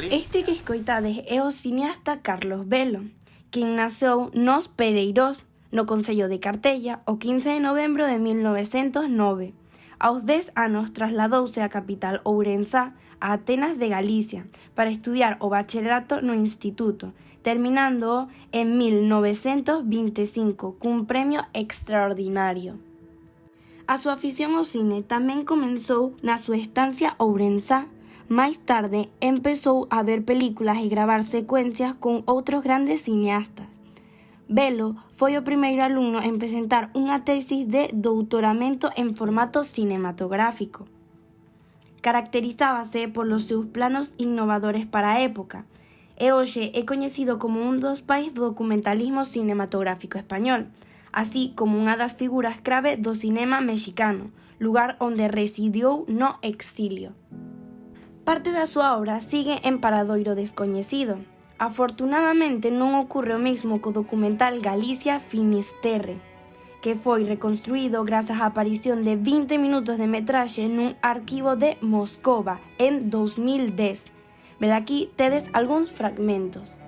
Este que escoitades é o cineasta Carlos Velo, quen naceu nos Pereirós, no Concello de Cartella, o 15 de novembro de 1909. Aos 10 anos trasladouse á capital Ourensá, a Atenas de Galicia, para estudiar o bacharelato no instituto, terminando en 1925 cun premio extraordinario. A súa afición ao cine tamén comenzou na súa estancia Ourensá, Máis tarde empezou a ver películas e gravar secuencias con outros grandes cineastas. Velo foi o primeiro alumno en presentar unha tesis de doutoramento en formato cinematográfico. Caracterizábase polos seus planos innovadores para época, e hoxe é coñecido como un dos pais do documentalismo cinematográfico español, así como unha das figuras clave do cinema mexicano, lugar onde residiu no exilio. Parte da súa obra sigue en paradoiro descoñecido. Afortunadamente non ocorre o mesmo co documental Galicia Finisterre, que foi reconstruído grazas á aparición de 20 minutos de metraxe nun arquivo de Moscova en 2010. aquí tedes algúns fragmentos.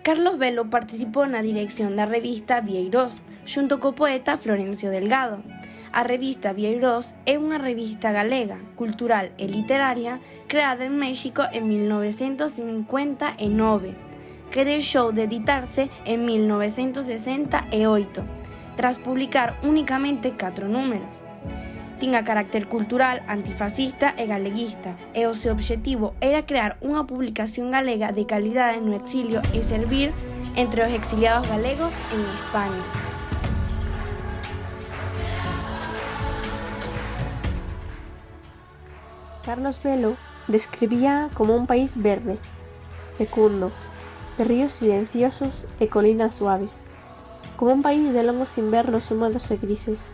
Carlos Velo participou na dirección da revista Vieiros, xunto co poeta Florencio Delgado, A revista Vieiros é unha revista galega, cultural e literaria creada en México en 1959, que deixou de editarse en 1968, tras publicar únicamente catro números. Tinha carácter cultural, antifascista e galeguista, e o seu obxectivo era crear unha publicación galega de calidade no exilio e servir entre os exiliados galegos en España. Carlos Velo describía como un país verde, fecundo, de ríos silenciosos e colinas suaves, como un país de longos invernos húmedos e grises,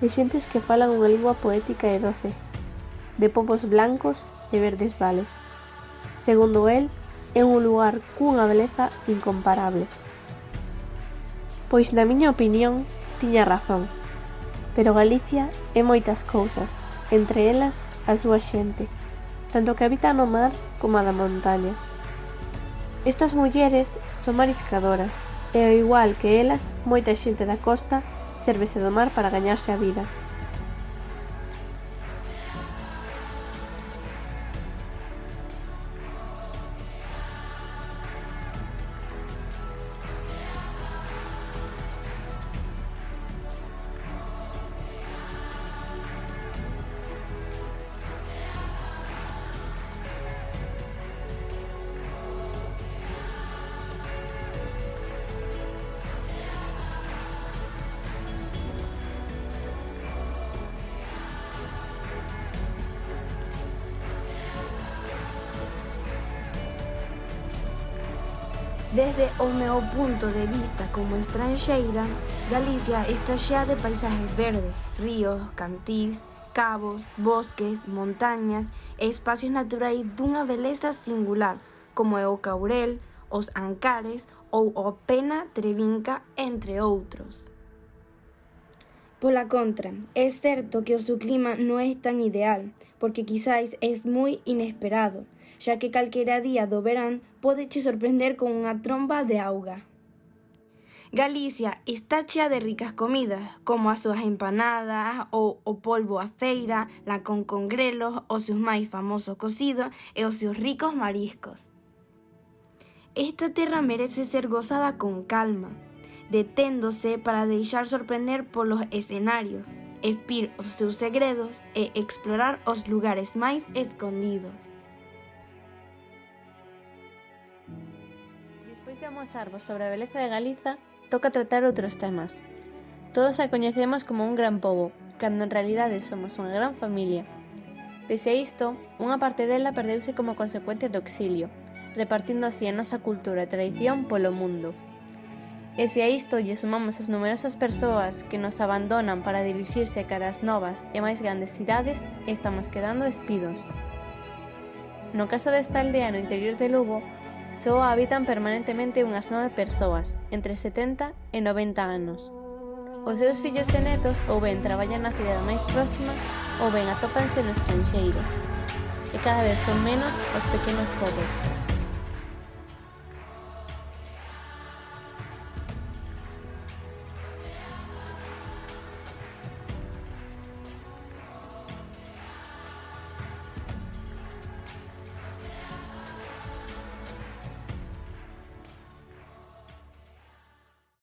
de xentes que falan unha lingua poética e doce, de popos blancos e verdes vales. Segundo el, é un lugar cunha beleza incomparable. Pois na miña opinión, tiña razón, pero Galicia é moitas cousas entre elas a súa xente, tanto que habita no mar como a da montaña. Estas mulleres son mariscadoras, e ao igual que elas, moita xente da costa sérvese do mar para gañarse a vida. Desde o meu punto de vista como estranxeira, Galicia está xea de paisajes verdes, ríos, cantís, cabos, bosques, montañas e espacios naturais dunha beleza singular, como é o Caurel, os Ancares ou o Pena Trevinca, entre outros. Pola contra, é certo que o seu clima non é tan ideal, porque quizáis é moi inesperado, xa que calquera día do verán che sorprender con unha tromba de auga. Galicia está chea de ricas comidas, como as súas empanadas o polvo a feira, la con congrelos, os seus máis famosos cocidos e os seus ricos mariscos. Esta terra merece ser gozada con calma, deténdose para deixar sorprender polos escenarios, espir os seus segredos e explorar os lugares máis escondidos. Despois de amosarvos sobre a beleza de Galiza, toca tratar outros temas. Todos a coñecemos como un gran pobo, cando en realidade somos unha gran familia. Pese a isto, unha parte dela perdeuse como consecuencia do exilio, repartindo así a nosa cultura e tradición polo mundo. E se a isto lle sumamos as numerosas persoas que nos abandonan para dirixirse cara caras novas e máis grandes cidades, estamos quedando espidos. No caso desta aldea no interior de Lugo, só habitan permanentemente unhas nove persoas, entre 70 e 90 anos. Os seus fillos e netos ou ben traballan na cidade máis próxima ou ben atópanse no estranxeiro. E cada vez son menos os pequenos pobos,